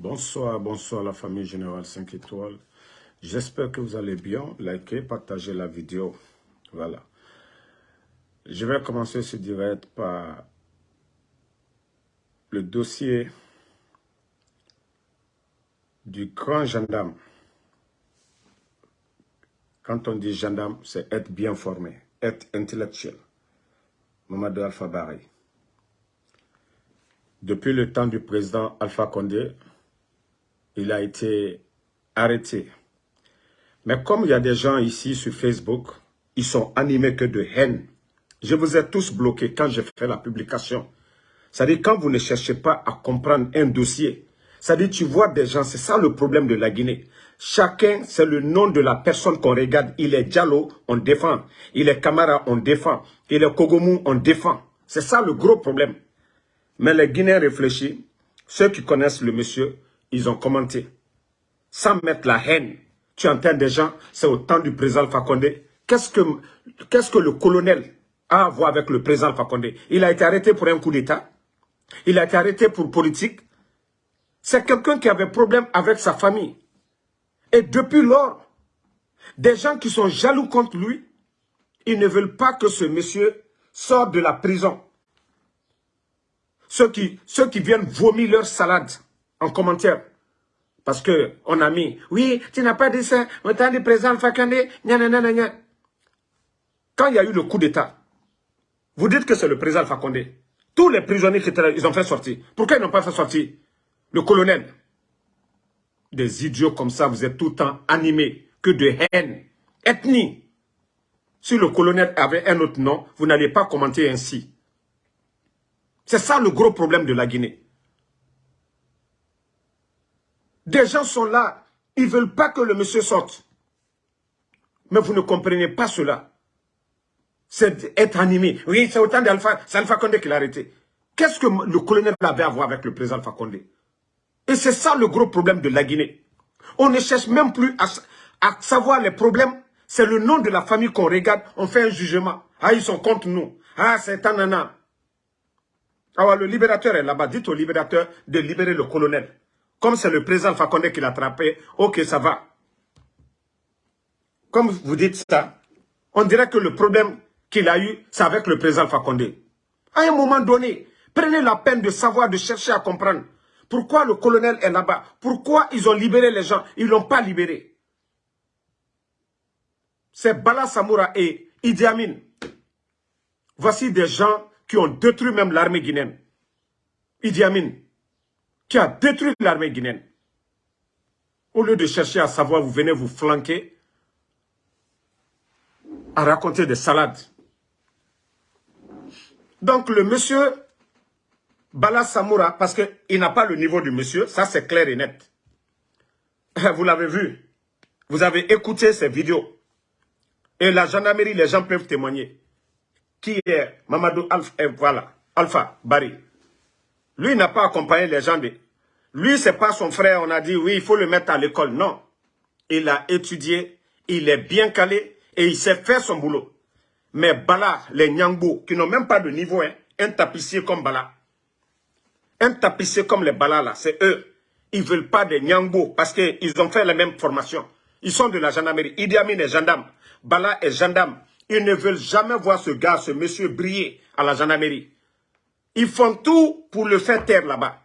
Bonsoir, bonsoir la famille Générale 5 étoiles. J'espère que vous allez bien. Likez, partagez la vidéo. Voilà. Je vais commencer ce direct par le dossier du grand gendarme. Quand on dit gendarme, c'est être bien formé, être intellectuel. Mamadou Alpha Barry. Depuis le temps du président Alpha Condé, il a été arrêté. Mais comme il y a des gens ici sur Facebook, ils sont animés que de haine. Je vous ai tous bloqués quand j'ai fait la publication. C'est-à-dire quand vous ne cherchez pas à comprendre un dossier, c'est-à-dire tu vois des gens, c'est ça le problème de la Guinée. Chacun, c'est le nom de la personne qu'on regarde. Il est Diallo, on défend. Il est Camara, on défend. Il est Kogomou, on défend. C'est ça le gros problème. Mais les Guinéens réfléchissent. Ceux qui connaissent le monsieur, ils ont commenté. Sans mettre la haine. Tu entends des gens, c'est au temps du président Alpha Qu'est-ce que, qu'est-ce que le colonel a à voir avec le président Alpha Il a été arrêté pour un coup d'État. Il a été arrêté pour politique. C'est quelqu'un qui avait problème avec sa famille. Et depuis lors, des gens qui sont jaloux contre lui, ils ne veulent pas que ce monsieur sorte de la prison. Ceux qui, ceux qui viennent vomir leur salade en commentaire. Parce que on a mis, oui, tu n'as pas dit ça, on t'a dit président Fakande, Quand il y a eu le coup d'État, vous dites que c'est le président Fakonde. Tous les prisonniers qui étaient là, ils ont fait sortir. Pourquoi ils n'ont pas fait sortir le colonel? Des idiots comme ça, vous êtes tout le temps animés que de haine, ethnie. Si le colonel avait un autre nom, vous n'allez pas commenter ainsi. C'est ça le gros problème de la Guinée. Des gens sont là, ils ne veulent pas que le monsieur sorte. Mais vous ne comprenez pas cela. C'est être animé. Oui, c'est autant d'Alpha, c'est Alpha Condé qui l'a arrêté. Qu'est-ce que le colonel avait à voir avec le président Alpha Condé? Et c'est ça le gros problème de la Guinée. On ne cherche même plus à, savoir les problèmes. C'est le nom de la famille qu'on regarde, on fait un jugement. Ah, ils sont contre nous. Ah, c'est un alors, le libérateur est là-bas. Dites au libérateur de libérer le colonel. Comme c'est le président Fakonde qui l'a attrapé, ok, ça va. Comme vous dites ça, on dirait que le problème qu'il a eu, c'est avec le président Fakonde. À un moment donné, prenez la peine de savoir, de chercher à comprendre. Pourquoi le colonel est là-bas Pourquoi ils ont libéré les gens Ils ne l'ont pas libéré. C'est Bala Samoura et Idi Amin. Voici des gens qui ont détruit même l'armée guinéenne. Idi Amin, qui a détruit l'armée guinéenne. Au lieu de chercher à savoir, vous venez vous flanquer à raconter des salades. Donc le monsieur Bala Samoura, parce qu'il n'a pas le niveau du monsieur, ça c'est clair et net. Vous l'avez vu. Vous avez écouté ces vidéos. Et la gendarmerie, les gens peuvent témoigner qui est Mamadou Alpha, eh, voilà, Alpha Barry. Lui n'a pas accompagné les gens. De... Lui, c'est pas son frère, on a dit, oui, il faut le mettre à l'école. Non. Il a étudié, il est bien calé et il sait faire son boulot. Mais Bala, les Nyangbo, qui n'ont même pas de niveau, hein, un tapissier comme Bala. Un tapissier comme les Bala, là, c'est eux. Ils veulent pas des Nyangbo parce qu'ils ont fait la même formation. Ils sont de la gendarmerie. Idi Amin est gendarme. Bala est gendarme. Ils ne veulent jamais voir ce gars, ce monsieur briller à la gendarmerie. Ils font tout pour le faire taire là-bas.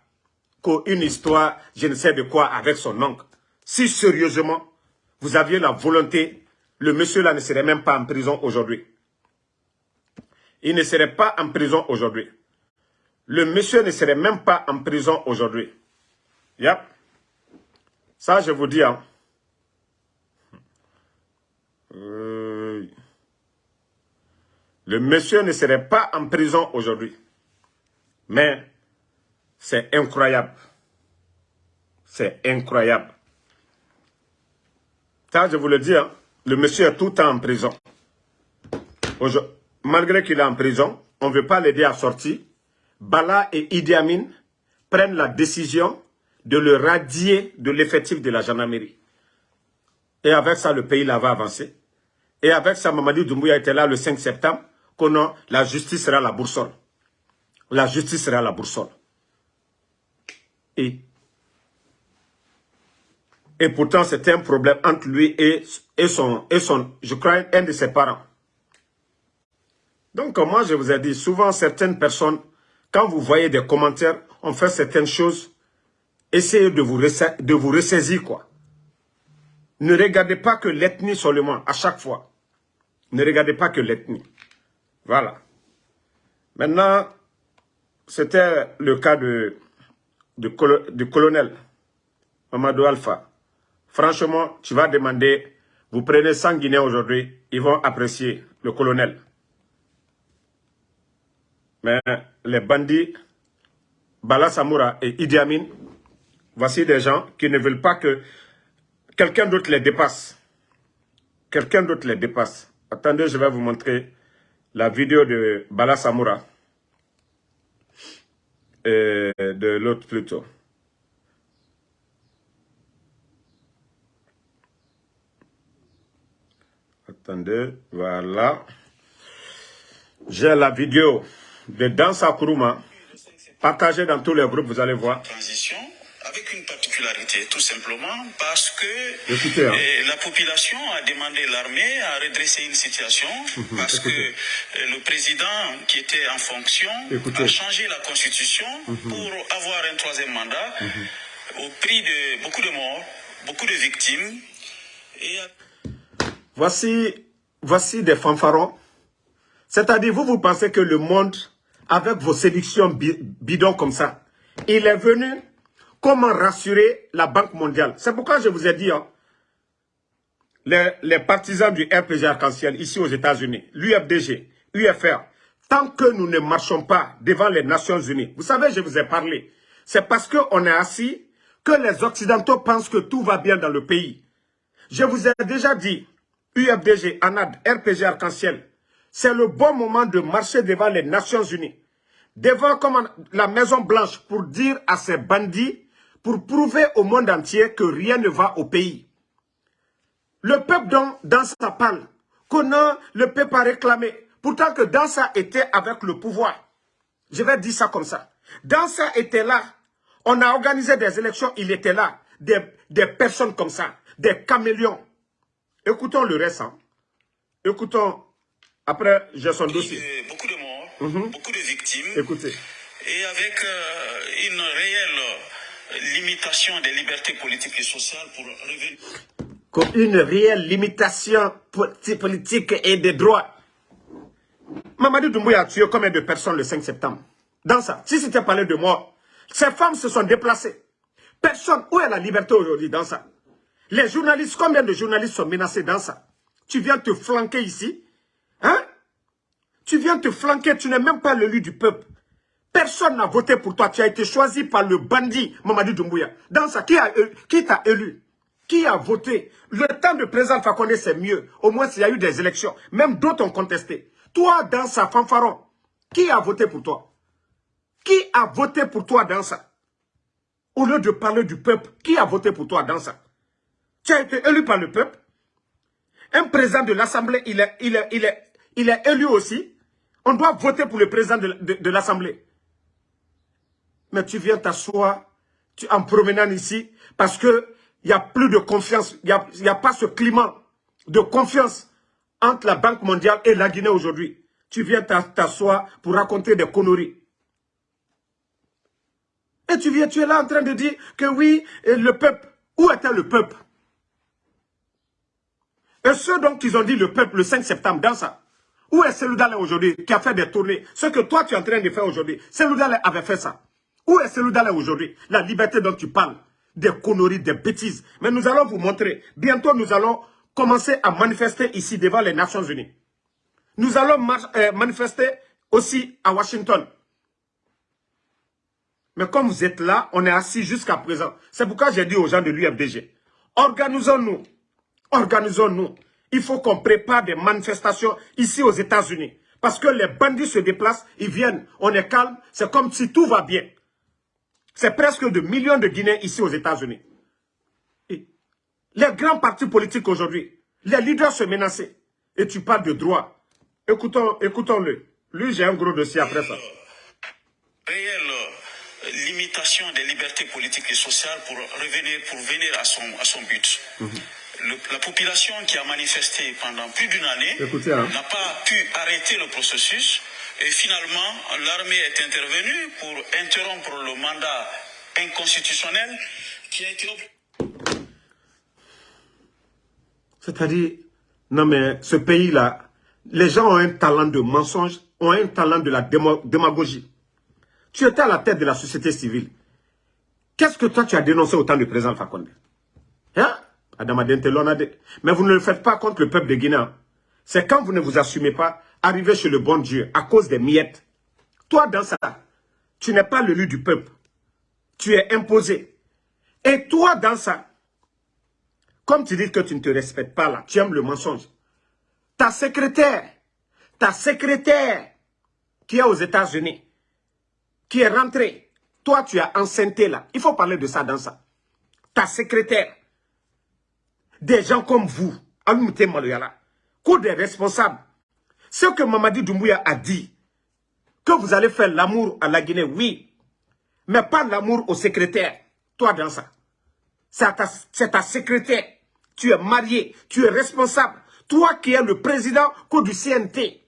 Qu'une histoire, je ne sais de quoi, avec son oncle. Si sérieusement, vous aviez la volonté, le monsieur là ne serait même pas en prison aujourd'hui. Il ne serait pas en prison aujourd'hui. Le monsieur ne serait même pas en prison aujourd'hui. Yep. Ça, je vous dis, hein. Euh, le monsieur ne serait pas en prison aujourd'hui. Mais c'est incroyable. C'est incroyable. Ça, je vous le dis, hein, le monsieur est tout le temps en prison. Malgré qu'il est en prison, on ne veut pas l'aider à sortir. Bala et Idi Amin prennent la décision de le radier de l'effectif de la gendarmerie. Et avec ça, le pays là va avancer. Et avec ça, Mamadou Doumbouya était là le 5 septembre que non, la justice sera la boursole. La justice sera la boursole. Et Et pourtant, c'était un problème entre lui et, et, son, et son, je crois, un de ses parents. Donc, moi, je vous ai dit, souvent, certaines personnes, quand vous voyez des commentaires, on fait certaines choses, essayez de vous, de vous ressaisir, quoi. Ne regardez pas que l'ethnie seulement, à chaque fois. Ne regardez pas que l'ethnie. Voilà. Maintenant, c'était le cas de, de, colonel Mamadou Alpha. Franchement, tu vas demander, vous prenez 100 Guinéens aujourd'hui, ils vont apprécier le colonel. Mais les bandits, Bala Samoura et Idi Amin, voici des gens qui ne veulent pas que quelqu'un d'autre les dépasse. Quelqu'un d'autre les dépasse. Attendez, je vais vous montrer la vidéo de Bala Samoura. Et de l'autre plutôt. Attendez, voilà. J'ai la vidéo de Dansa Kuruma, partagée dans tous les groupes, vous allez voir. Particularité, tout simplement parce que Écoutez, hein. eh, la population a demandé l'armée à redresser une situation Mhm, parce écoutez. que eh, le président qui était en fonction Écoutez. Mhm. a changé la constitution pour avoir un troisième mandat au prix de beaucoup de morts, beaucoup de victimes et Voici, voici des fanfarons. C'est-à-dire, vous, vous pensez que le monde, avec vos séductions bi- bidons comme ça, il est venu comment rassurer la Banque mondiale. C'est pourquoi je vous ai dit, hein, les, partisans du RPG Arc-en-Ciel ici aux États-Unis, l'UFDG, UFR, tant que nous ne marchons pas devant les Nations Unies, vous savez, je vous ai parlé, c'est parce qu'on est assis que les Occidentaux pensent que tout va bien dans le pays. Je vous ai déjà dit, UFDG, ANAD, RPG Arc-en-Ciel, c'est le bon moment de marcher devant les Nations Unies, devant comme la Maison Blanche pour dire à ces bandits, pour prouver au monde entier que rien ne va au pays. Le peuple dans, dans sa parle, qu'on a le peuple a réclamé, pourtant que dans ça était avec le pouvoir. Je vais dire ça comme ça. Dans ça était là. On a organisé des élections, il était là. Des, des personnes comme ça, des caméléons. Écoutons le reste. hein. Écoutons. Après, j'ai son dossier. beaucoup de morts, beaucoup de victimes. Écoutez. et avec euh, une réelle limitation des libertés politiques et sociales pour revenir une réelle limitation politi- politique et des droits. Mamadou Doumbouya a tué combien de personnes le 5 septembre? Dans ça, si c'était parlé de mort, ces femmes se sont déplacées. Personne, où est la liberté aujourd'hui dans ça? Les journalistes, combien de journalistes sont menacés dans ça? Tu viens te flanquer ici Hein? Tu viens te flanquer, tu n'es même pas l'élu du peuple. Personne n'a voté pour toi. Tu as été choisi par le bandit Mamadou Doumbouya. Dans ça, qui qui t'a élu? Qui a voté? Le temps de président Fakonde, c'est mieux. Au moins, s'il y a eu des élections. Même d'autres ont contesté. Toi, dans sa fanfaron, qui a voté pour toi? Qui a voté pour toi dans ça? Au lieu de parler du peuple, qui a voté pour toi dans ça? Tu as été élu par le peuple. Un président de l'Assemblée, il est, il, est, il, est, il est élu aussi. On doit voter pour le président de, de- de l'Assemblée. Mais tu viens t'asseoir en promenant ici parce que il n'y a plus de confiance. Il n'y a, a pas ce climat de confiance entre la Banque mondiale et la Guinée aujourd'hui. Tu viens t'a- t'asseoir pour raconter des conneries. Et tu viens, tu es là en train de dire que oui, le peuple, où était le peuple? Et ceux donc qui ont dit le peuple le 5 septembre, dans ça, où est Seloudalé aujourd'hui? Qui a fait des tournées Ce que toi tu es en train de faire aujourd'hui, Seloudalé avait fait ça. Où est Seloudalé aujourd'hui? La liberté dont tu parles, des conneries, des bêtises. Mais nous allons vous montrer. Bientôt nous allons commencer à manifester ici devant les Nations Unies. Nous allons euh, manifester aussi à Washington. Mais comme vous êtes là, on est assis jusqu'à présent. C'est pourquoi j'ai dit aux gens de l'UFDG, organisons-nous, organisons-nous. Il faut qu'on prépare des manifestations ici aux États-Unis. Parce que les bandits se déplacent, ils viennent, on est calme, c'est comme si tout va bien. C'est presque de millions de Guinéens ici aux États-Unis. Les grands partis politiques aujourd'hui, les leaders se menacent. Et tu parles de droit. Écoutons, écoutons-le. Lui, j'ai un gros dossier après ça. réelle limitation des libertés politiques et sociales pour revenir, pour venir à son, à son but. la population qui a manifesté pendant plus d'une année hein. n'a pas pu arrêter le processus et finalement l'armée est intervenue pour interrompre le mandat inconstitutionnel qui a été... C'est-à-dire, non mais ce pays-là, les gens ont un talent de mensonge, ont un talent de la démagogie. Tu étais à la tête de la société civile. Qu'est-ce que toi tu as dénoncé au temps du président Fakonde? Hein? Mais vous ne le faites pas contre le peuple de Guinée. C'est quand vous ne vous assumez pas, arriver chez le bon Dieu à cause des miettes. Toi, dans ça, tu n'es pas le lieu du peuple. Tu es imposé. Et toi, dans ça, comme tu dis que tu ne te respectes pas là, tu aimes le mensonge. Ta secrétaire, ta secrétaire qui est aux États-Unis, qui est rentrée, toi tu as enceinté là. Il faut parler de ça dans ça. Ta secrétaire, des gens comme vous, Alumite Maloyala, que des responsables. Ce que Mamadi Doumbouya a dit, que vous allez faire l'amour à la Guinée, oui, mais pas l'amour au secrétaire. Toi dans ça. C'est ta, ta secrétaire. Tu es marié, tu es responsable. Toi qui es le président du CNT,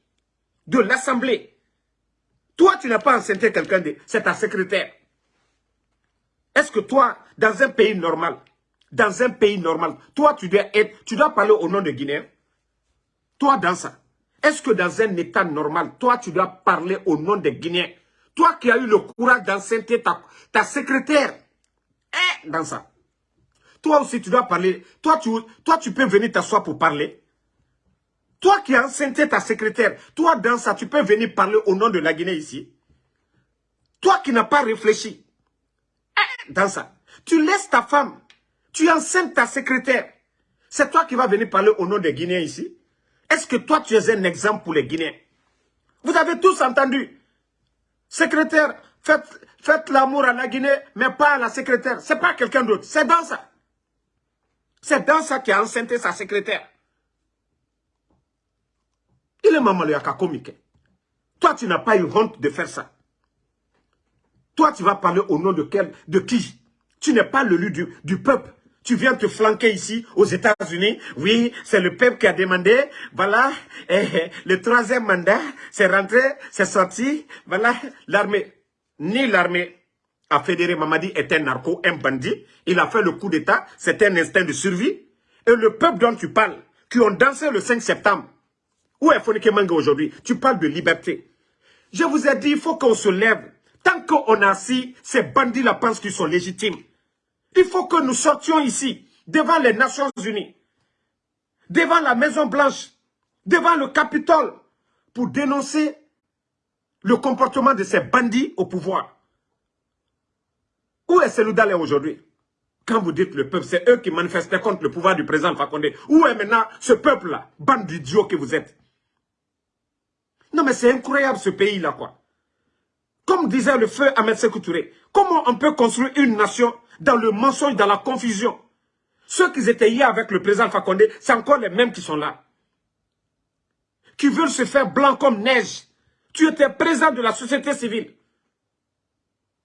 de l'Assemblée. Toi, tu n'as pas enceinté quelqu'un, de... c'est ta secrétaire. Est-ce que toi, dans un pays normal, dans un pays normal, toi, tu dois, être, tu dois parler au nom de Guinée? Toi, dans ça. Est-ce que dans un état normal, toi, tu dois parler au nom des Guinéens? Toi qui as eu le courage d'enceinter ta, ta secrétaire, eh, dans ça. Toi aussi, tu dois parler. Toi, tu, toi, tu peux venir t'asseoir pour parler. Toi qui as enceinté ta secrétaire, toi dans ça, tu peux venir parler au nom de la Guinée ici. Toi qui n'as pas réfléchi. Eh, dans ça, tu laisses ta femme, tu enceintes ta secrétaire. C'est toi qui vas venir parler au nom des Guinéens ici. Est-ce que toi, tu es un exemple pour les Guinéens? Vous avez tous entendu. Secrétaire, faites, l'amour à la Guinée, mais pas à la secrétaire. C'est pas quelqu'un d'autre. C'est dans ça. C'est dans ça qu'il a enceinté sa secrétaire. Il est maman comique. Toi, tu n'as pas eu honte de faire ça. Toi, tu vas parler au nom de, quel, de qui? Tu n'es pas le lieu du, du peuple. Tu viens te flanquer ici, aux États-Unis. Oui, c'est le peuple qui a demandé. Voilà, eh, le troisième mandat, c'est rentré, c'est sorti. Voilà, l'armée. Ni l'armée a fédéré Mamadi est un narco, un bandit. Il a fait le coup d'État. C'est un instinct de survie. Et le peuple dont tu parles, qui ont dansé le 5 septembre, où est Fonike Manga aujourd'hui? Tu parles de liberté. Je vous ai dit, il faut qu'on se lève. Tant qu'on a assis, ces bandits-là pensent qu'ils sont légitimes. Il faut que nous sortions ici, devant les Nations Unies, devant la Maison Blanche, devant le Capitole, pour dénoncer le comportement de ces bandits au pouvoir. Où est Seloudalé aujourd'hui? Quand vous dites le peuple, c'est eux qui manifestaient contre le pouvoir du président Fakonde. Où est maintenant ce peuple-là? Bande d'idiots que vous êtes. Non mais c'est incroyable ce pays-là quoi. Comme disait le feu Ahmed Sekou comment on peut construire une nation dans le mensonge, dans la confusion Ceux qui étaient hier avec le président Fakonde, c'est encore les mêmes qui sont là. Qui veulent se faire blanc comme neige. Tu étais président de la société civile.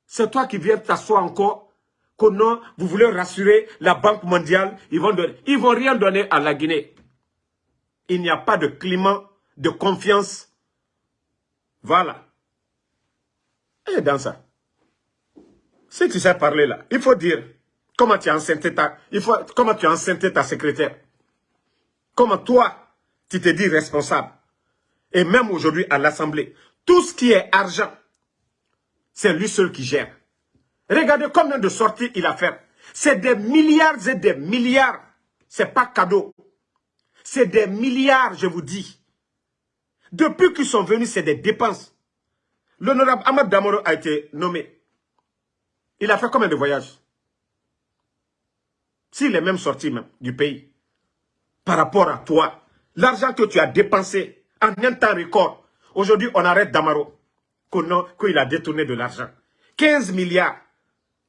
C'est toi qui viens t'asseoir encore que non, vous voulez rassurer la Banque mondiale, ils vont ils vont rien donner à la Guinée. Il n'y a pas de climat de confiance. Voilà. Et dans ça, si tu sais parler là, il faut dire comment tu as enceinté ta, il faut, comment tu as enceinté ta secrétaire. Comment toi, tu te dis responsable. Et même aujourd'hui à l'Assemblée, tout ce qui est argent, c'est lui seul qui gère. Regardez combien de sorties il a fait. C'est des milliards et des milliards. C'est pas cadeau. C'est des milliards, je vous dis. Depuis qu'ils sont venus, c'est des dépenses. L'honorable Ahmad Damoro a été nommé. Il a fait combien de voyages? S'il est même sorti même du pays, par rapport à toi, l'argent que tu as dépensé en un temps record, aujourd'hui on arrête Damaro qu'il a détourné de l'argent. 15 milliards.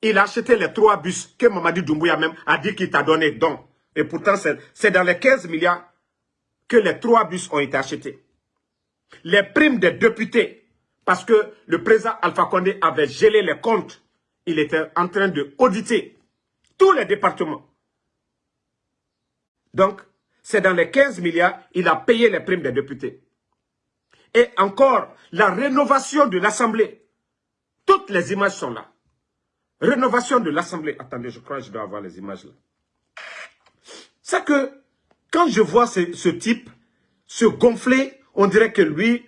Il a acheté les trois bus que Mamadi Doumbouya même a dit qu'il t'a donné donc. Et pourtant, c'est dans les 15 milliards que les trois bus ont été achetés. Les primes des députés, parce que le président Alpha Condé avait gelé les comptes il était en train de auditer tous les départements. Donc, c'est dans les 15 milliards, il a payé les primes des députés. Et encore, la rénovation de l'Assemblée. Toutes les images sont là. Rénovation de l'Assemblée. Attendez, je crois que je dois avoir les images là. C'est que, quand je vois ce, type se gonfler, on dirait que lui...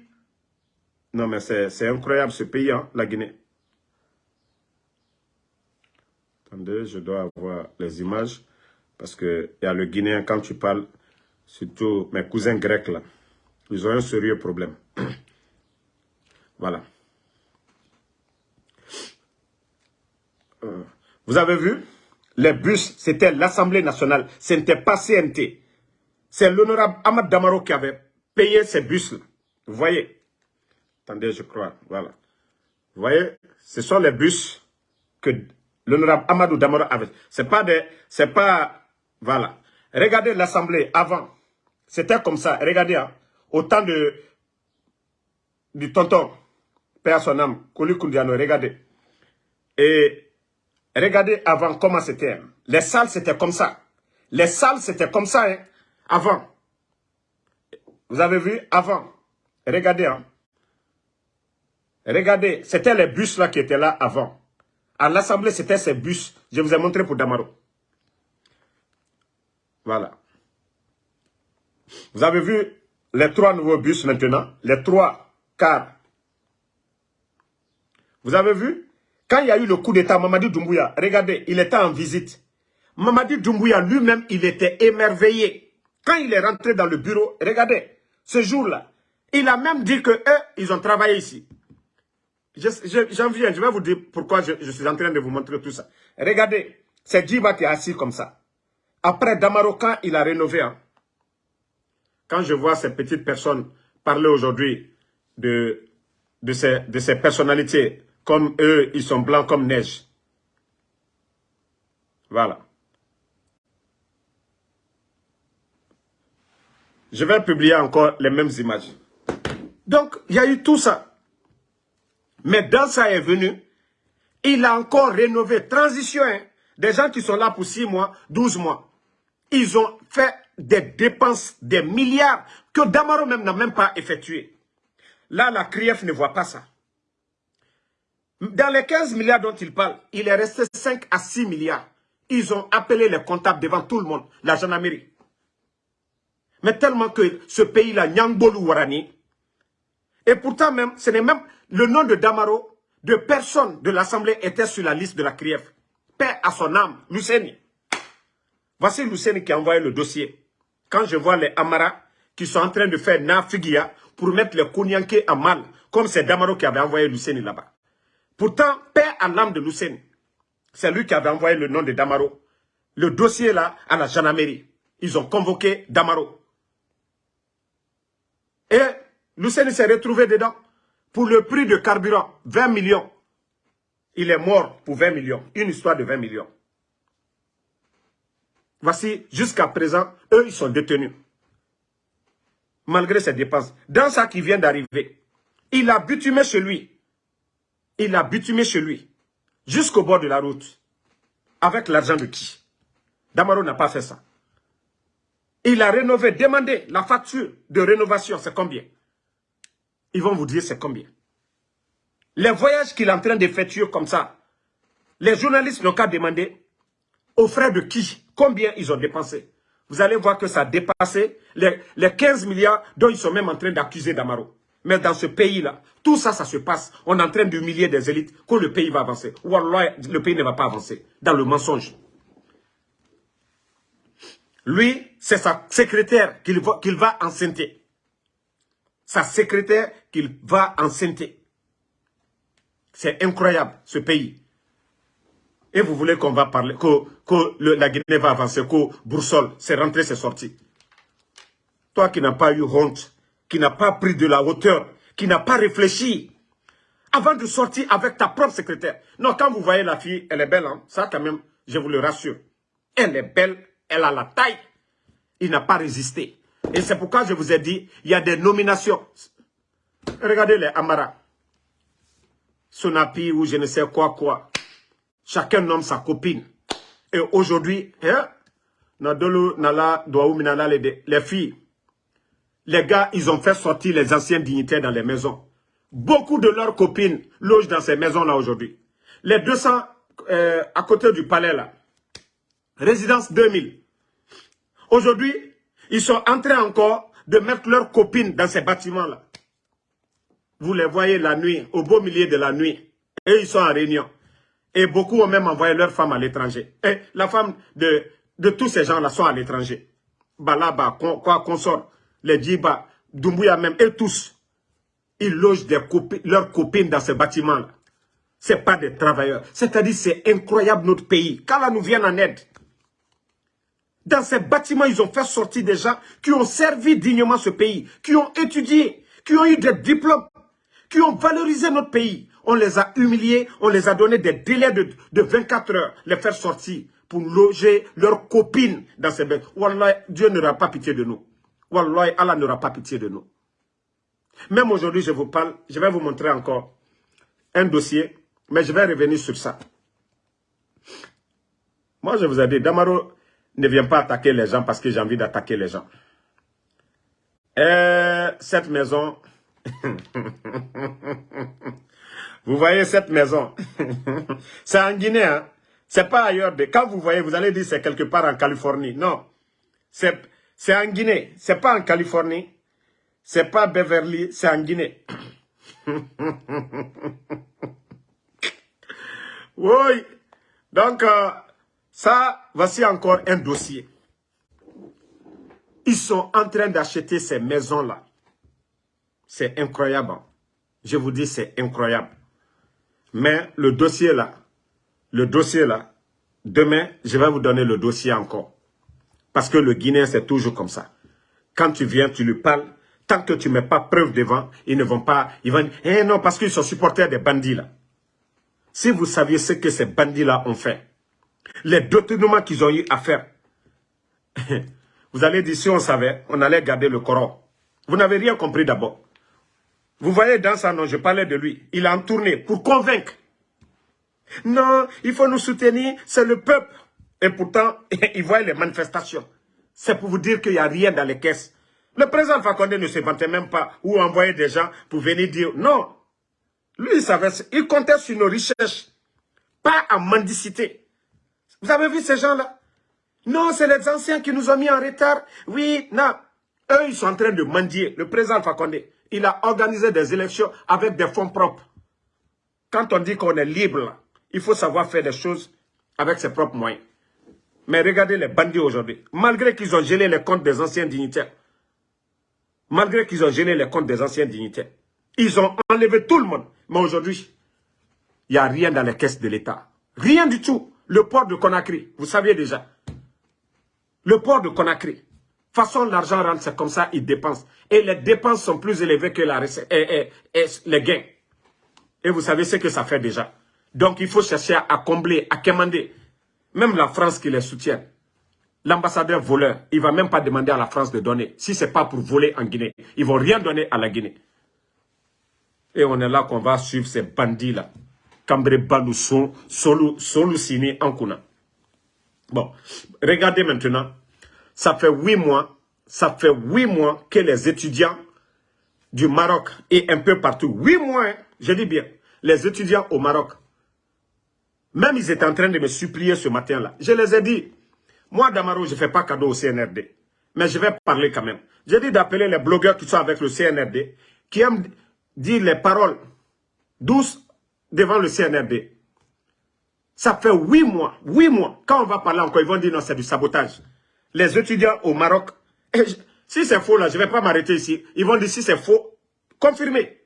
Non mais c'est incroyable ce pays, hein, la Guinée. Attendez, je dois avoir les images. Parce qu'il y a le Guinéen, quand tu parles, surtout mes cousins grecs là, ils ont un sérieux problème. voilà. Euh, vous avez vu? Les bus, c'était l'Assemblée nationale. Ce n'était pas CNT. C'est l'honorable Ahmad Damaro qui avait payé ces bus-là. Vous voyez? Attendez, je crois. Voilà. Vous voyez? Ce sont les bus que l'honorable Amadou Damaro avait. C'est pas des... C'est pas... Voilà. Regardez l'Assemblée avant. C'était comme ça. Regardez, hein, au temps de, du tonton, Père son âme, regardez. Et regardez avant comment c'était. Hein. Les salles, c'était comme ça. Les salles, c'était comme ça, hein, avant. Vous avez vu avant. Regardez, hein. Regardez, c'était les bus là qui étaient là avant. À l'Assemblée, c'était ces bus. Je vous ai montré pour Damaro. Voilà. Vous avez vu les trois nouveaux bus maintenant, les trois cars. Vous avez vu? Quand il y a eu le coup d'État, Mamadi Doumbouya, regardez, il était en visite. Mamadi Doumbouya lui-même, il était émerveillé. Quand il est rentré dans le bureau, regardez, ce jour-là, il a même dit que eux, ils ont travaillé ici. J'en viens, je vais vous dire pourquoi je, suis en train de vous montrer tout ça. Regardez, c'est Djiba qui est assis comme ça. Après Damaro, quand il a rénové, hein, quand je vois ces petites personnes parler aujourd'hui de, de, ces, de ces personnalités, comme eux, ils sont blancs comme neige. Voilà. Je vais publier encore les mêmes images. Donc, il y a eu tout ça. Mais dans ça est venu, il a encore rénové, transition, hein. des gens qui sont là pour 6 mois, 12 mois. Ils ont fait des dépenses, des milliards, que Damaro même n'a même pas effectué. Là, la CRIEF ne voit pas ça. Dans les 15 milliards dont il parle, il est resté 5 à 6 milliards. Ils ont appelé les comptables devant tout le monde, la gendarmerie. Mais tellement que ce pays-là, Nyangbolu Warani, et pourtant même, ce n'est même le nom de Damaro, de personne de l'Assemblée était sur la liste de la CRIEF. Père à son âme, Luceni. Voici Luceni qui a envoyé le dossier. Quand je vois les Amara qui sont en train de faire Nafigia pour mettre les Kounyanké à mal, comme c'est Damaro qui avait envoyé Luceni là-bas. Pourtant, père à l'âme de Luceni, c'est lui qui avait envoyé le nom de Damaro. Le dossier là, à la gendarmerie. Ils ont convoqué Damaro. Et Luceni s'est retrouvé dedans pour le prix de carburant, 20 millions. Il est mort pour 20 millions. Une histoire de 20 millions. Voici, jusqu'à présent, eux, ils sont détenus. Malgré ses dépenses. Dans ça qui vient d'arriver, il a bitumé chez lui. Il a bitumé chez lui. Jusqu'au bord de la route. Avec l'argent de qui? Damaro n'a pas fait ça. Il a rénové, demandé la facture de rénovation, c'est combien? Ils vont vous dire c'est combien. Les voyages qu'il est en train d'effectuer comme ça, les journalistes n'ont qu'à demander aux frais de qui Combien ils ont dépensé Vous allez voir que ça a dépassé les, 15 milliards dont ils sont même en train d'accuser Damaro. Mais dans ce pays-là, tout ça, ça se passe. On est en train d'humilier des élites que le pays va avancer. Ou alors, le pays ne va pas avancer. Dans le mensonge. Lui, c'est sa secrétaire qu'il va, qu'il va enceinter. Sa secrétaire qu'il va enceinter. C'est incroyable, ce pays. Et vous voulez qu'on va parler, que, la Guinée va avancer, que Boursol, c'est rentré, c'est sorti. Toi qui n'as pas eu honte, qui n'as pas pris de la hauteur, qui n'as pas réfléchi, avant de sortir avec ta propre secrétaire. Non, quand vous voyez la fille, elle est belle, hein? ça quand même, je vous le rassure. Elle est belle, elle a la taille. Il n'a pas résisté. Et c'est pourquoi je vous ai dit, il y a des nominations. Regardez les Amara. Sonapi ou je ne sais quoi quoi. Chacun nomme sa copine. Et aujourd'hui, hein, les filles, les gars, ils ont fait sortir les anciens dignitaires dans les maisons. Beaucoup de leurs copines logent dans ces maisons-là aujourd'hui. Les 200 euh, à côté du palais là, résidence 2000. Aujourd'hui, ils sont en train encore de mettre leurs copines dans ces bâtiments-là. Vous les voyez la nuit, au beau milieu de la nuit. Et ils sont en réunion. Et beaucoup ont même envoyé leurs femmes à l'étranger. Et la femme de, tous ces gens-là sont à l'étranger. Balaba, quoi consort, les Djiba, Doumbouya même, et tous. Ils logent leurs copines dans ces bâtiments-là. Ce pas des travailleurs. C'est-à-dire, c'est incroyable notre pays. Quand là nous viennent en aide, dans ces bâtiments, ils ont fait sortir des gens qui ont servi dignement ce pays, qui ont étudié, qui ont eu des diplômes, qui ont valorisé notre pays. On les a humiliés, on les a donné des délais de, de 24 heures, les faire sortir pour loger leurs copines dans ces bêtes. Wallah, Dieu n'aura pas pitié de nous. Wallah, Allah n'aura pas pitié de nous. Même aujourd'hui, je vous parle, je vais vous montrer encore un dossier, mais je vais revenir sur ça. Moi, je vous ai dit, Damaro, ne viens pas attaquer les gens parce que j'ai envie d'attaquer les gens. Et cette maison, vous voyez cette maison, c'est en Guinée, hein? c'est pas ailleurs. De... Quand vous voyez, vous allez dire c'est quelque part en Californie. Non, c'est en Guinée, c'est pas en Californie, c'est pas Beverly, c'est en Guinée. oui, donc... Euh, ça, voici encore un dossier. Ils sont en train d'acheter ces maisons-là. C'est incroyable. Je vous dis, c'est incroyable. Mais le dossier là, le dossier là, demain, je vais vous donner le dossier encore. Parce que le Guinéen, c'est toujours comme ça. Quand tu viens, tu lui parles, tant que tu ne mets pas preuve devant, ils ne vont pas, ils vont dire, eh non, parce qu'ils sont supporters des bandits là. Si vous saviez ce que ces bandits là ont fait, les détournements qu'ils ont eu à faire. Vous allez dire, si on savait, on allait garder le Coran. Vous n'avez rien compris d'abord. Vous voyez dans sa nom, je parlais de lui. Il a en tourné pour convaincre. Non, il faut nous soutenir, c'est le peuple. Et pourtant, il voit les manifestations. C'est pour vous dire qu'il n'y a rien dans les caisses. Le président Fakonde ne se vantait même pas ou envoyait des gens pour venir dire non. Lui, il savait, il comptait sur nos richesses, pas en mendicité. Vous avez vu ces gens-là? Non, c'est les anciens qui nous ont mis en retard. Oui, non. Eux, ils sont en train de mendier. Le président Fakonde, il a organisé des élections avec des fonds propres. Quand on dit qu'on est libre, il faut savoir faire des choses avec ses propres moyens. Mais regardez les bandits aujourd'hui. Malgré qu'ils ont gelé les comptes des anciens dignitaires, malgré qu'ils ont gelé les comptes des anciens dignitaires, ils ont enlevé tout le monde. Mais aujourd'hui, il n'y a rien dans les caisses de l'État. Rien du tout. Le port de Conakry, vous saviez déjà. Le port de Conakry. Façon, l'argent rentre, c'est comme ça, ils dépensent. Et les dépenses sont plus élevées que la et, les gains. Et vous savez ce que ça fait déjà. Donc, il faut chercher à, combler, à commander. Même la France qui les soutient. L'ambassadeur voleur, il ne va même pas demander à la France de donner. Si ce n'est pas pour voler en Guinée, ils ne vont rien donner à la Guinée. Et on est là qu'on va suivre ces bandits-là. Cambre Balou Solucini Ankuna. Bon, regardez maintenant. Ça fait huit mois, ça fait huit mois que les étudiants du Maroc et un peu partout, huit mois, hein, je dis bien, les étudiants au Maroc, même ils étaient en train de me supplier ce matin-là. Je les ai dit, moi Damaro, je ne fais pas cadeau au CNRD, mais je vais parler quand même. J'ai dit d'appeler les blogueurs qui sont avec le CNRD, qui aiment dire les paroles douces devant le CNRD. Ça fait huit mois, huit mois. Quand on va parler encore, ils vont dire non, c'est du sabotage. Les étudiants au Maroc, si c'est faux là, je ne vais pas m'arrêter ici. Ils vont dire si c'est faux, confirmé.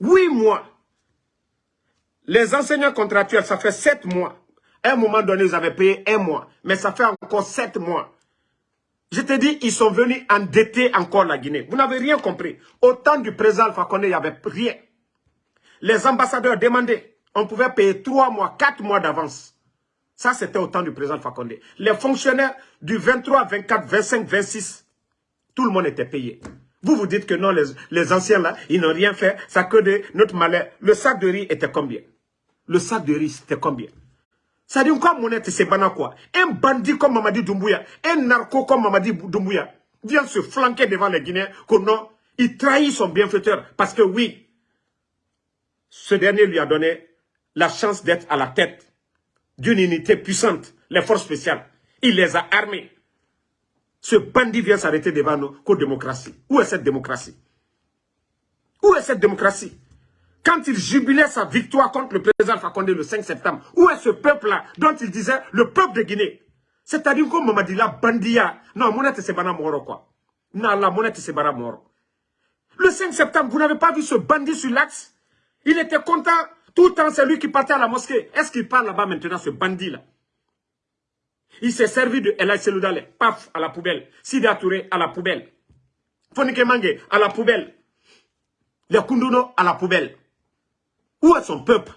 Huit mois. Les enseignants contractuels, ça fait sept mois. À un moment donné, ils avaient payé un mois. Mais ça fait encore sept mois. Je te dis, ils sont venus endetter encore la Guinée. Vous n'avez rien compris. Au temps du président Alpha il n'y avait rien. Les ambassadeurs demandaient, on pouvait payer trois mois, quatre mois d'avance. Ça, c'était au temps du président Fakonde. Les fonctionnaires du 23, 24, 25, 26, tout le monde était payé. Vous vous dites que non, les, anciens là, ils n'ont rien fait, ça que de notre malheur. Le sac de riz était combien? Le sac de riz, c'était combien? Ça dit quoi, Monette, c'est banal quoi? Un bandit comme Mamadi Doumbouya, un narco comme Mamadi Doumbouya, vient se flanquer devant les Guinéens, que non, il trahit son bienfaiteur. Parce que oui, ce dernier lui a donné la chance d'être à la tête d'une unité puissante, les forces spéciales. Il les a armés. Ce bandit vient s'arrêter devant nous qu'aux démocratie. Où est cette démocratie? Où est cette démocratie? Quand il jubilait sa victoire contre le président Fakonde le 5 septembre, où est ce peuple-là dont il disait le peuple de Guinée? C'est-à-dire comme m'a dit bandia. Non, monette c'est bana moro. Non, la monette c'est bana moro. Le 5 septembre, vous n'avez pas vu ce bandit sur l'axe? Il était content. Tout le temps, c'est lui qui partait à la mosquée. Est-ce qu'il parle là-bas maintenant, ce bandit-là? Il s'est servi de Elay Seloudale, paf, à la poubelle. Sida Touré, à la poubelle. Fonike Mange, à la poubelle. Les Kunduno, à la poubelle. Où est son peuple?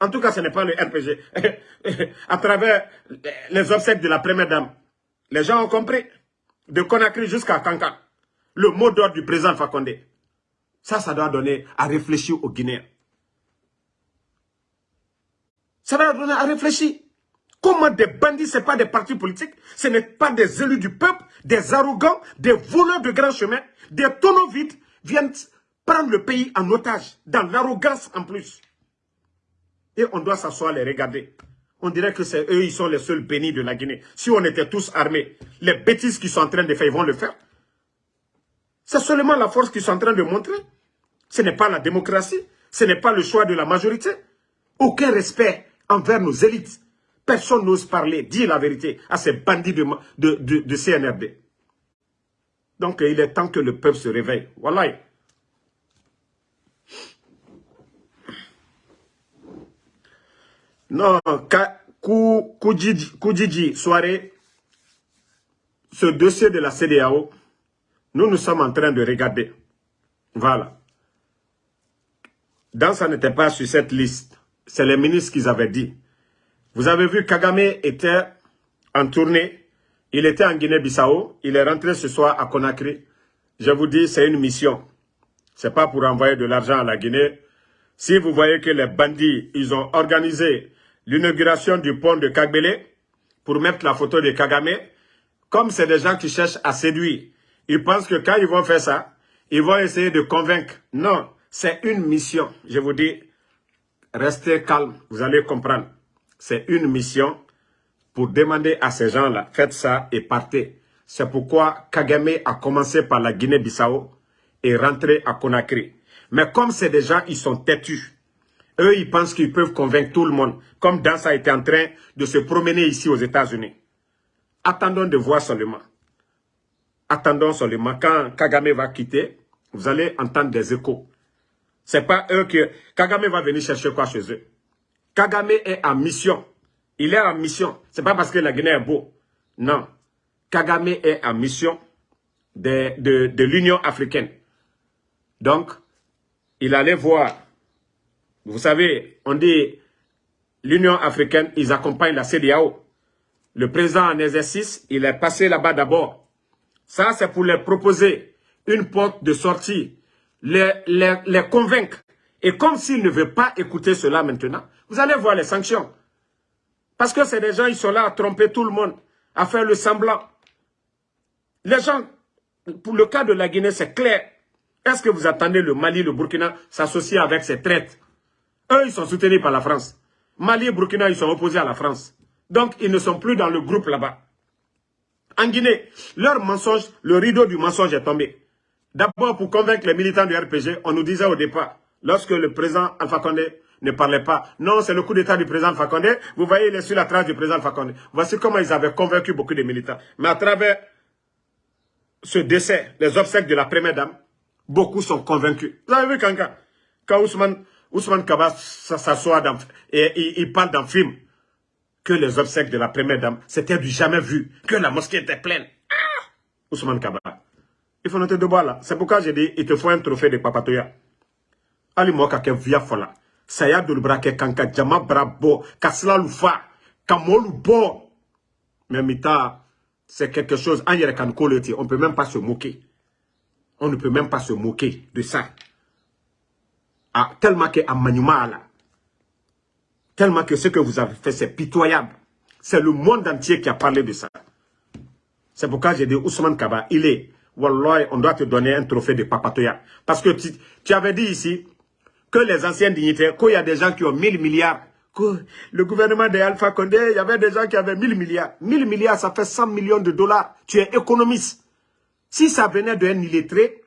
En tout cas, ce n'est pas le RPG. à travers les obsèques de la première dame, les gens ont compris. De Conakry jusqu'à Kanka. Le mot d'ordre du président Fakonde. Ça, ça doit donner à réfléchir aux Guinéens. Ça doit donner à réfléchir. Comment des bandits, ce n'est pas des partis politiques, ce n'est pas des élus du peuple, des arrogants, des voleurs de grands chemins, des tonneaux vides viennent prendre le pays en otage, dans l'arrogance en plus. Et on doit s'asseoir les regarder. On dirait que c'est eux, ils sont les seuls bénis de la Guinée. Si on était tous armés, les bêtises qu'ils sont en train de faire, ils vont le faire. C'est seulement la force qu'ils sont en train de montrer. Ce n'est pas la démocratie, ce n'est pas le choix de la majorité. Aucun respect envers nos élites. Personne n'ose parler, dire la vérité à ces bandits de, CNRD. Donc, il est temps que le peuple se réveille. Voilà. Non, Koudjidji, soirée, ce dossier de la CDAO, nous nous sommes en train de regarder. Voilà. Dans ça n'était pas sur cette liste. C'est les ministres qui avaient dit. Vous avez vu, Kagame était en tournée. Il était en Guinée-Bissau. Il est rentré ce soir à Conakry. Je vous dis, c'est une mission. C'est pas pour envoyer de l'argent à la Guinée. Si vous voyez que les bandits, ils ont organisé l'inauguration du pont de Kagbele pour mettre la photo de Kagame, comme c'est des gens qui cherchent à séduire, ils pensent que quand ils vont faire ça, ils vont essayer de convaincre. Non, c'est une mission. Je vous dis, restez calme, vous allez comprendre c'est une mission pour demander à ces gens-là, faites ça et partez. C'est pourquoi Kagame a commencé par la Guinée-Bissau et rentré à Conakry. Mais comme c'est des gens, ils sont têtus. Eux, ils pensent qu'ils peuvent convaincre tout le monde, comme Dansa était en train de se promener ici aux États-Unis. Attendons de voir seulement. Attendons seulement. Quand Kagame va quitter, vous allez entendre des échos. C'est pas eux que... Kagame va venir chercher quoi chez eux Kagame est en mission. Il est en mission. Ce n'est pas parce que la Guinée est beau. Non. Kagame est en mission de, de, l'Union africaine. Donc, il allait voir. Vous savez, on dit l'Union africaine, ils accompagnent la CDAO. Le président en exercice, il est passé là-bas d'abord. Ça, c'est pour leur proposer une porte de sortie, les, convaincre. Et comme s'il ne veut pas écouter cela maintenant, vous allez voir les sanctions. Parce que c'est des gens, ils sont là à tromper tout le monde, à faire le semblant. Les gens, pour le cas de la Guinée, c'est clair. Est-ce que vous attendez le Mali, le Burkina s'associer avec ces traites Eux, ils sont soutenus par la France. Mali et Burkina, ils sont opposés à la France. Donc, ils ne sont plus dans le groupe là-bas. En Guinée, leur mensonge, le rideau du mensonge est tombé. D'abord, pour convaincre les militants du RPG, on nous disait au départ, lorsque le président Alpha Condé ne parlait pas. Non, c'est le coup d'état du président Fakonde. Vous voyez, il est sur la trace du président Fakonde. Voici comment ils avaient convaincu beaucoup de militants. Mais à travers ce décès, les obsèques de la première dame, beaucoup sont convaincus. Vous avez vu quand, quand Ousmane, Ousmane Kaba s'assoit et il, parle d'un film, que les obsèques de la première dame, c'était du jamais vu, que la mosquée était pleine. Ah! Ousmane Kaba. Il faut noter de bois là. C'est pourquoi j'ai dit, il te faut un trophée de Papatoya. Ali Moka via fola saya dolu bara kɛ kan ka jama bara bɔ ka silalu fa ka mɔlu bɔ mais mita c'est quelque chose on peut même pas se moquer on ne peut même pas se moquer de ça ah tellement que maɲuman la Tellement que ce que vous avez fait, c'est pitoyable. C'est le monde entier qui a parlé de ça. C'est pourquoi j'ai dit Ousmane Kaba, il est, Wallah, on doit te donner un trophée de papatoya. Parce que tu, avais dit ici que les anciens dignitaires, qu'il y a des gens qui ont 1000 milliards, que le gouvernement de Alpha Condé, il y avait des gens qui avaient 1000 milliards. 1000 milliards, ça fait 100 millions de dollars. Tu es économiste. Si ça venait d'un illettré,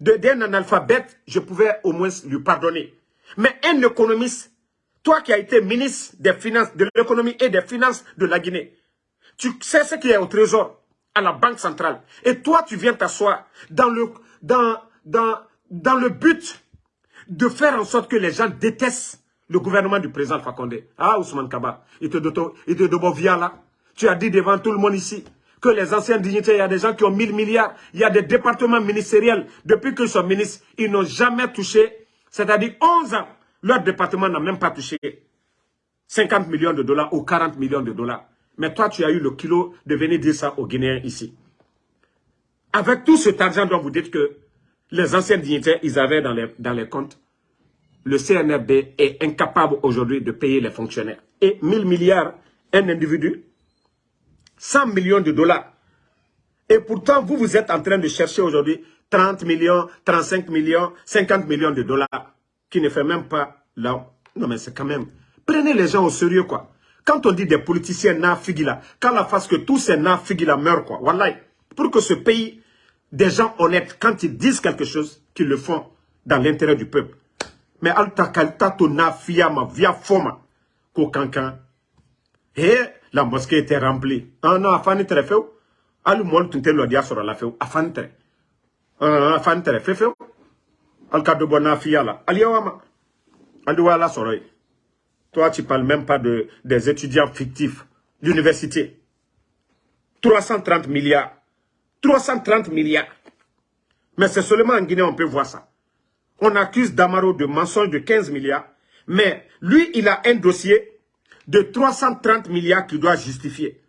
d'un analphabète, je pouvais au moins lui pardonner. Mais un économiste, toi qui as été ministre des Finances, de l'économie et des Finances de la Guinée, tu sais ce qui est au trésor, à la Banque centrale. Et toi, tu viens t'asseoir dans le, dans, dans, dans le but de faire en sorte que les gens détestent le gouvernement du président Fakonde. Ah, Ousmane Kaba, il te, il te là. Tu as dit devant tout le monde ici que les anciens dignitaires, il y a des gens qui ont 1000 milliards, il y a des départements ministériels. Depuis qu'ils sont ministres, ils n'ont jamais touché, c'est-à-dire 11 ans, leur département n'a même pas touché 50 millions de dollars ou 40 millions de dollars. Mais toi, tu as eu le kilo de venir dire ça aux Guinéens ici. Avec tout cet argent dont vous dites que les anciens dignitaires, ils avaient dans les, dans comptes, le CNRD est incapable aujourd'hui de payer les fonctionnaires. Et 1000 milliards, un individu, 100 millions de dollars. Et pourtant, vous, vous êtes en train de chercher aujourd'hui 30 millions, 35 millions, 50 millions de dollars, qui ne fait même pas là. Non, mais c'est quand même... Prenez les gens au sérieux, quoi. Quand on dit des politiciens nafigila, quand la face que tous ces nafigila meurent, quoi. Voilà. Pour que ce pays, des gens honnêtes, quand ils disent quelque chose, qu'ils le font dans l'intérêt du peuple. Mais alta kalta to ma via foma, ko kankan. Et la mosquée était remplie. Ah non, afani tere feu. Alu mol tunte lo dia soro la feu. Afani tere. Afani tere feu feu. Al kado bona fia la. Ali toi, tu ne parles même pas de, des étudiants fictifs d'université. 330 milliards. 330 milliards. Mais c'est seulement en Guinée on peut voir ça. On accuse Damaro de mensonge de 15 milliards. Mais lui, il a un dossier de 330 milliards qu'il doit justifier.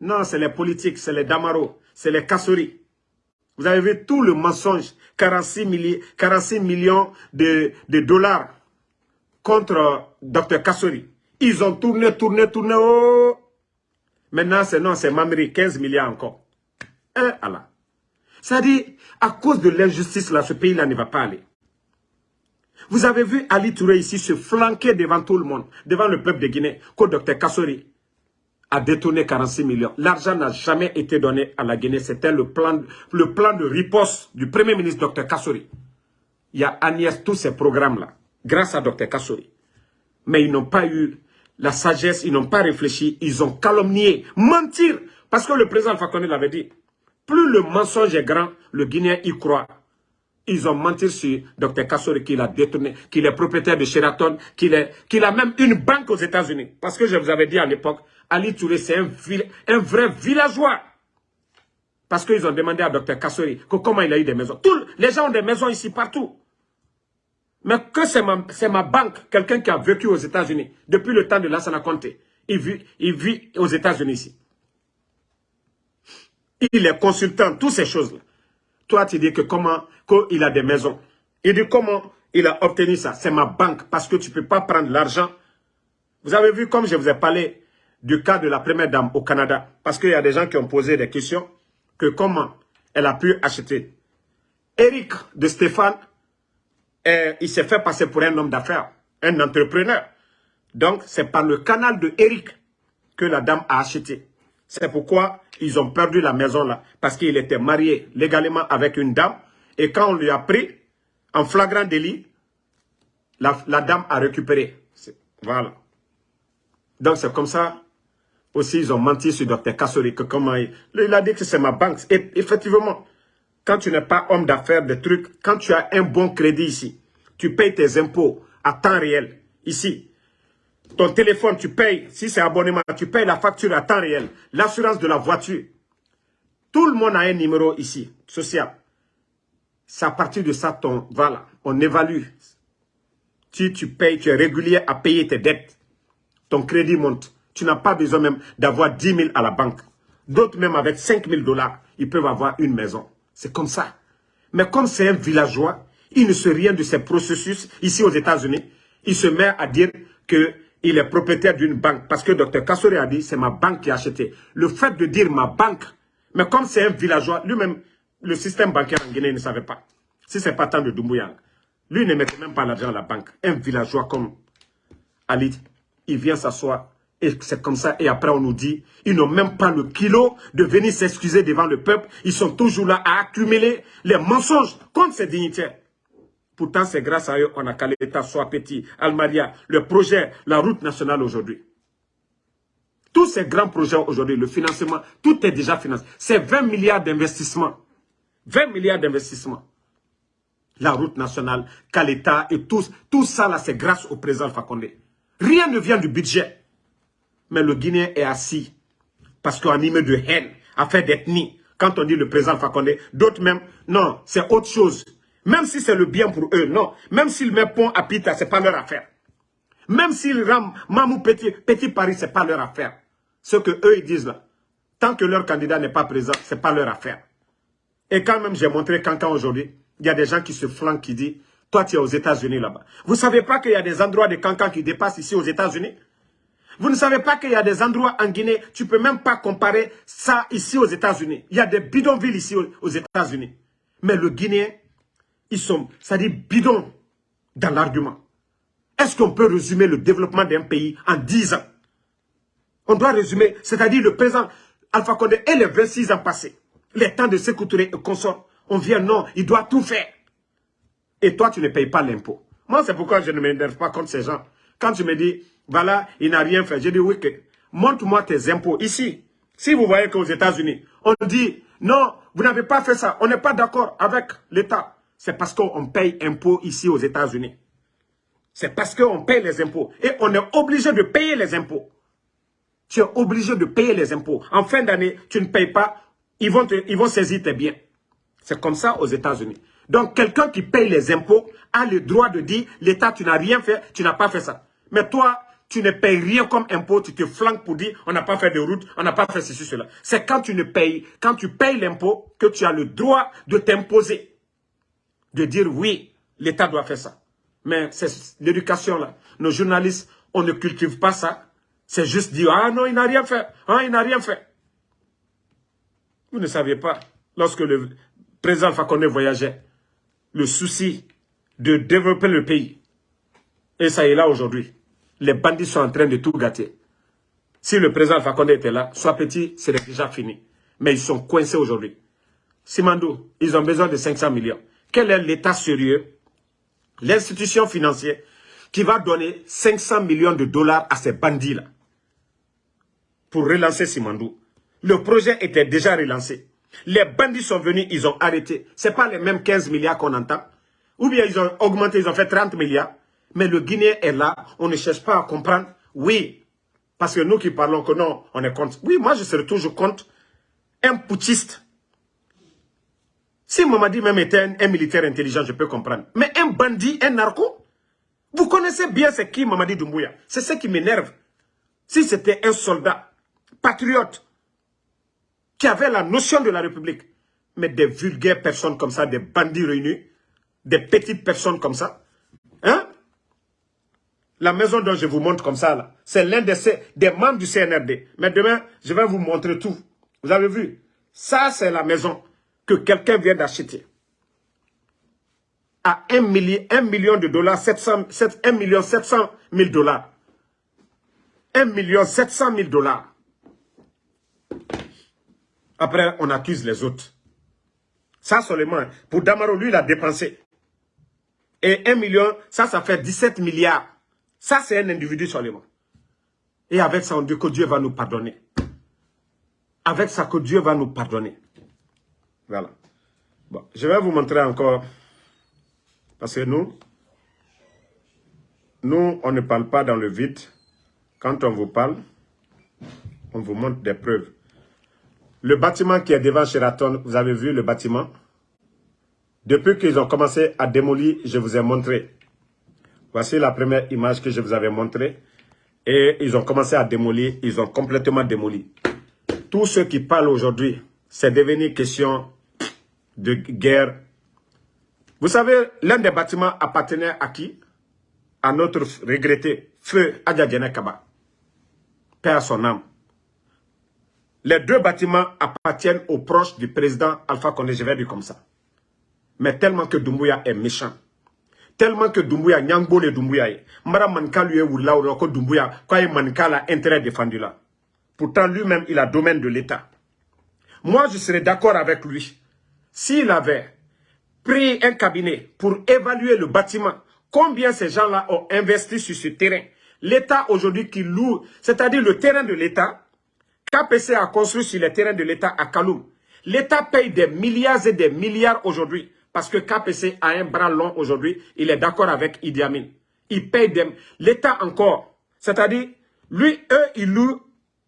Non, c'est les politiques, c'est les Damaro, c'est les Kassori. Vous avez vu tout le mensonge, 46, millions de, de dollars contre Dr Kassori. Ils ont tourné, tourné, tourné. Oh. Maintenant, c'est non, c'est Mamri, 15 milliards encore. Un Allah. Ça dit, à cause de l'injustice, là, ce pays-là ne va pas aller. Vous avez vu Ali Touré ici se flanquer devant tout le monde, devant le peuple de Guinée, que Dr Kassori a détourné 46 millions. L'argent n'a jamais été donné à la Guinée. C'était le plan, le plan de riposte du Premier ministre Dr Kassori. Il y a Agnès, tous ces programmes-là grâce à Dr Kassori. Mais ils n'ont pas eu la sagesse, ils n'ont pas réfléchi, ils ont calomnié, mentir. Parce que le président Fakonde l'avait dit, plus le mensonge est grand, le Guinéen y croit. Ils ont menti sur Dr Kassori qu'il a détourné, qu'il est propriétaire de Sheraton, qu'il a même une banque aux États-Unis. Parce que je vous avais dit à l'époque, Ali Touré, c'est un, vrai villageois. Parce qu'ils ont demandé à Dr Kassori comment il a eu des maisons. Tous les gens ont des maisons ici partout. Mais que c'est ma, ma, banque, quelqu'un qui a vécu aux États-Unis depuis le temps de Lassana Conte. Il vit, il vit aux États-Unis ici. Il est consultant, toutes ces choses-là. Toi, tu dis que comment, qu'il a des maisons. Il dit comment il a obtenu ça. C'est ma banque, parce que tu ne peux pas prendre l'argent. Vous avez vu, comme je vous ai parlé du cas de la première dame au Canada, parce qu'il y a des gens qui ont posé des questions, que comment elle a pu acheter. Eric de Stéphane il s'est fait passer pour un homme d'affaires, un entrepreneur. Donc, c'est par le canal de Eric que la dame a acheté. C'est pourquoi ils ont perdu la maison là. Parce qu'il était marié légalement avec une dame. Et quand on lui a pris, en flagrant délit, la, dame a récupéré. Voilà. Donc c'est comme ça. Aussi, ils ont menti sur Dr Kassori. Comment il, il a dit que c'est ma banque. Effectivement, quand tu n'es pas homme d'affaires, des trucs, quand tu as un bon crédit ici, tu payes tes impôts à temps réel, ici. Ton téléphone, tu payes, si c'est abonnement, tu payes la facture à temps réel. L'assurance de la voiture. Tout le monde a un numéro ici, social. C'est à partir de ça, ton, voilà, on évalue. Si tu payes, tu es régulier à payer tes dettes. Ton crédit monte. Tu n'as pas besoin même d'avoir 10 000 à la banque. D'autres même avec 5 000 dollars, ils peuvent avoir une maison. C'est comme ça. Mais comme c'est un villageois, il ne sait rien de ces processus ici aux États-Unis. Il se met à dire qu'il il est propriétaire d'une banque. Parce que Dr Kassori a dit, c'est ma banque qui a acheté. Le fait de dire ma banque, mais comme c'est un villageois, lui-même, le système bancaire en Guinée ne savait pas. Si ce n'est pas tant de Doumbouya, lui ne mettait même pas l'argent à la banque. Un villageois comme Ali, il vient s'asseoir et c'est comme ça. Et après, on nous dit, ils n'ont même pas le kilo de venir s'excuser devant le peuple. Ils sont toujours là à accumuler les mensonges contre ces dignitaires. Pourtant, c'est grâce à eux qu'on a qu'à l'État soit petit, Almaria, le projet, la route nationale aujourd'hui. Tous ces grands projets aujourd'hui, le financement, tout est déjà financé. C'est 20 milliards d'investissements. 20 milliards d'investissements. La route nationale, l'État et tout, tout ça là, c'est grâce au président Fakonde. Rien ne vient du budget. Mais le Guinéen est assis parce qu'on animé de haine, affaire d'ethnie. Quand on dit le président Fakonde, d'autres même, non, c'est autre chose. Même si c'est le bien pour eux, non. Même s'ils mettent pont à Pita, ce n'est pas leur affaire. Même s'ils rament Mamou Petit, Paris, ce n'est pas leur affaire. Ce que eux ils disent là. Tant que leur candidat n'est pas présent, ce n'est pas leur affaire. Et quand même, j'ai montré Cancan aujourd'hui, il y a des gens qui se flanquent, qui disent, toi tu es aux États-Unis là-bas. Vous ne savez pas qu'il y a des endroits de Cancan qui dépassent ici aux États-Unis? Vous ne savez pas qu'il y a des endroits en Guinée, tu ne peux même pas comparer ça ici aux États-Unis. Il y a des bidonvilles ici aux États-Unis. Mais le Guinéen, ils sont, ça dit bidon dans l'argument. Est-ce qu'on peut résumer le développement d'un pays en 10 ans? On doit résumer, c'est-à-dire le présent Alpha Condé et les 26 ans passés, les temps de s'écouter et consorts. On vient, non, il doit tout faire. Et toi, tu ne payes pas l'impôt. Moi, c'est pourquoi je ne m'énerve pas contre ces gens. Quand tu me dis, voilà, il n'a rien fait. Je dis, oui, montre-moi tes impôts ici. Si vous voyez qu'aux États-Unis, on dit, non, vous n'avez pas fait ça, on n'est pas d'accord avec l'État. C'est parce qu'on paye impôts ici aux États-Unis. C'est parce qu'on paye les impôts. Et on est obligé de payer les impôts. Tu es obligé de payer les impôts. En fin d'année, tu ne payes pas, ils vont, ils vont saisir tes biens. C'est comme ça aux États-Unis. Donc, quelqu'un qui paye les impôts a le droit de dire, l'État, tu n'as rien fait, tu n'as pas fait ça. Mais toi, tu ne payes rien comme impôt, tu te flanques pour dire on n'a pas fait de route, on n'a pas fait ceci, cela. C'est quand tu ne payes, quand tu payes l'impôt que tu as le droit de t'imposer. De dire oui, l'État doit faire ça. Mais c'est l'éducation là. Nos journalistes, on ne cultive pas ça. C'est juste dire ah non, il n'a rien fait. Ah, il n'a rien fait. Vous ne saviez pas, lorsque le président Fakonde voyageait, le souci de développer le pays. Et ça est là aujourd'hui les bandits sont en train de tout gâter. Si le président Alpha était là, soit petit, c'est déjà fini. Mais ils sont coincés aujourd'hui. Simandou, ils ont besoin de 500 millions. Quel est l'État sérieux, l'institution financière, qui va donner 500 millions de dollars à ces bandits-là pour relancer Simandou Le projet était déjà relancé. Les bandits sont venus, ils ont arrêté. Ce n'est pas les mêmes 15 milliards qu'on entend. Ou bien ils ont augmenté, ils ont fait 30 milliards. Mais le Guinéen est là, on ne cherche pas à comprendre. Oui, parce que nous qui parlons que non, on est contre. Oui, moi je serai toujours contre un putschiste. Si Mamadi même était un, militaire intelligent, je peux comprendre. Mais un bandit, un narco, vous connaissez bien c'est qui Mamadi Doumbouya. C'est ce qui m'énerve. Si c'était un soldat, patriote, qui avait la notion de la République, mais des vulgaires personnes comme ça, des bandits réunis, des petites personnes comme ça, hein la maison dont je vous montre comme ça, c'est l'un des, membres du CNRD. Mais demain, je vais vous montrer tout. Vous avez vu? Ça, c'est la maison que quelqu'un vient d'acheter. À 1 million, de dollars, 700, 1 million 700 000 dollars. 1 million 700 000 dollars. Après, on accuse les autres. Ça seulement, pour Damaro, lui, il a dépensé. Et 1 million, ça, ça fait 17 milliards. Ça, c'est un individu seulement. Et avec ça, on dit que Dieu va nous pardonner. Avec ça, que Dieu va nous pardonner. Voilà. Bon, je vais vous montrer encore. Parce que nous, nous, on ne parle pas dans le vide. Quand on vous parle, on vous montre des preuves. Le bâtiment qui est devant Sheraton, vous avez vu le bâtiment? Depuis qu'ils ont commencé à démolir, je vous ai montré. Voici la première image que je vous avais montrée. Et ils ont commencé à démolir, ils ont complètement démoli. Tous ceux qui parlent aujourd'hui, c'est devenu question de guerre. Vous savez, l'un des bâtiments appartenait à qui? À notre regretté feu Adjadjene Kaba. Père son âme. Les deux bâtiments appartiennent aux proches du président Alpha Condé, je vais dire comme ça. Mais tellement que Doumbouya est méchant, tellement que Doumbouya, Nyangbo le Doumbouya, Mara Manka lui est ou là, ou Doumbouya, quand il Manka a intérêt défendu là. Pourtant, lui-même, il a domaine de l'État. Moi, je serais d'accord avec lui. S'il avait pris un cabinet pour évaluer le bâtiment, combien ces gens-là ont investi sur ce terrain, l'État aujourd'hui qui loue, c'est-à-dire le terrain de l'État, KPC a construit sur le terrain de l'État à Kaloum. L'État paye des milliards et des milliards aujourd'hui parce que KPC a un bras long aujourd'hui. Il est d'accord avec Idi Amin. Il paye. L'État encore. C'est-à-dire, lui, eux, ils louent.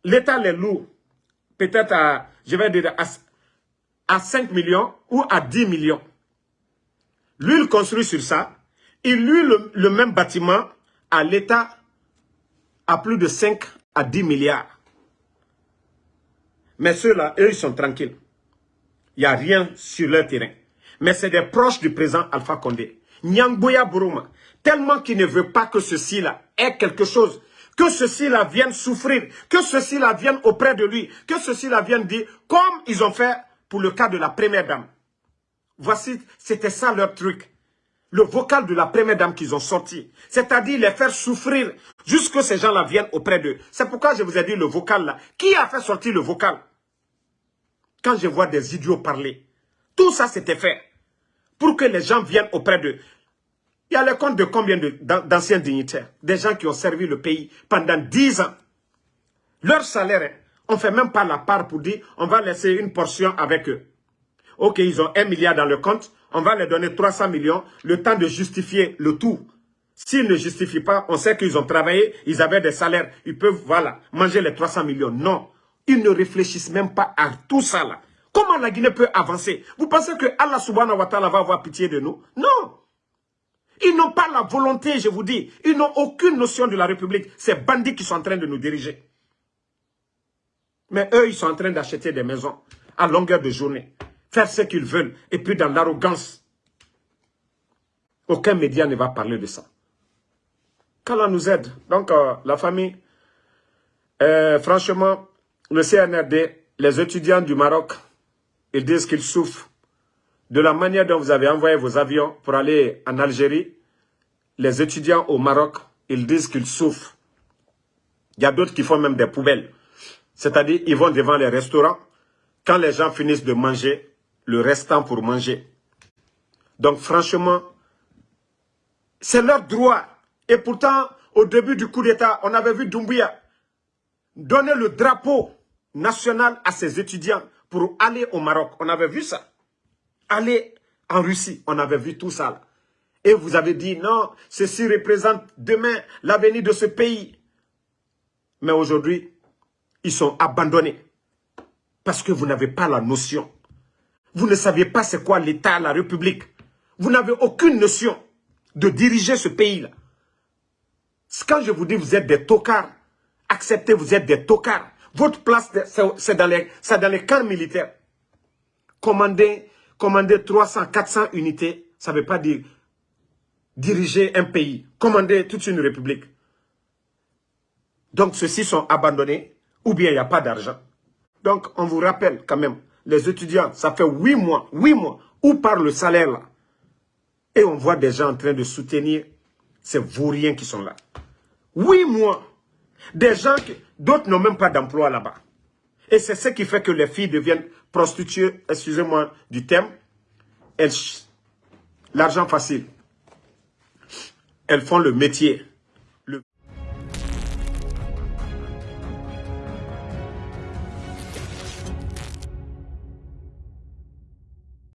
L'État les loue. Peut-être à, je vais dire, à, 5 millions ou à 10 millions. Lui, il construit sur ça. Il loue le, le même bâtiment à l'État à plus de 5 à 10 milliards. Mais ceux-là, eux, ils sont tranquilles. Il n'y a rien sur leur terrain. Mais c'est des proches du président Alpha Condé. Nyangboya Buruma, tellement qu'il ne veut pas que ceci-là ait quelque chose, que ceci-là vienne souffrir, que ceci-là vienne auprès de lui, que ceci-là vienne dire, comme ils ont fait pour le cas de la première dame. Voici, c'était ça leur truc. Le vocal de la première dame qu'ils ont sorti. C'est-à-dire les faire souffrir jusqu'à ces gens-là viennent auprès d'eux. C'est pourquoi je vous ai dit le vocal là. Qui a fait sortir le vocal? Quand je vois des idiots parler, tout ça c'était fait pour que les gens viennent auprès d'eux. Il y a le compte de combien d'anciens dignitaires Des gens qui ont servi le pays pendant 10 ans. Leur salaire, hein, on ne fait même pas la part pour dire on va laisser une portion avec eux. Ok, ils ont un milliard dans le compte, on va leur donner 300 millions, le temps de justifier le tout. S'ils ne justifient pas, on sait qu'ils ont travaillé, ils avaient des salaires, ils peuvent, voilà, manger les 300 millions. Non, ils ne réfléchissent même pas à tout ça là. Comment la Guinée peut avancer? Vous pensez que Allah subhanahu wa ta'ala va avoir pitié de nous? Non Ils n'ont pas la volonté, je vous dis. Ils n'ont aucune notion de la République. Ces bandits qui sont en train de nous diriger. Mais eux, ils sont en train d'acheter des maisons à longueur de journée. Faire ce qu'ils veulent. Et puis dans l'arrogance. Aucun média ne va parler de ça. Qu'Allah nous aide. Donc, euh, la famille, euh, franchement, le CNRD, les étudiants du Maroc, ils disent qu'ils souffrent de la manière dont vous avez envoyé vos avions pour aller en Algérie. Les étudiants au Maroc, ils disent qu'ils souffrent. Il y a d'autres qui font même des poubelles. C'est-à-dire, ils vont devant les restaurants. Quand les gens finissent de manger, le restant pour manger. Donc, franchement, c'est leur droit. Et pourtant, au début du coup d'État, on avait vu Doumbouya donner le drapeau national à ses étudiants pour aller au Maroc. On avait vu ça. Aller en Russie, on avait vu tout ça. Et vous avez dit, non, ceci représente demain l'avenir de ce pays. Mais aujourd'hui, ils sont abandonnés. Parce que vous n'avez pas la notion. Vous ne saviez pas c'est quoi l'État, la République. Vous n'avez aucune notion de diriger ce pays-là. Quand je vous dis vous êtes des tocards, acceptez, vous êtes des tocards. Votre place, c'est dans, les, dans les camps militaires. Commander, commander 300, 400 unités, ça ne veut pas dire diriger un pays, commander toute une république. Donc, ceux-ci sont abandonnés, ou bien il n'y a pas d'argent. Donc, on vous rappelle quand même, les étudiants, ça fait huit mois, huit mois, où par le salaire là? Et on voit des gens en train de soutenir ces vauriens qui sont là. Huit mois. Des gens, d'autres n'ont même pas d'emploi là-bas. Et c'est ce qui fait que les filles deviennent prostituées, excusez-moi du terme. L'argent facile. Elles font le métier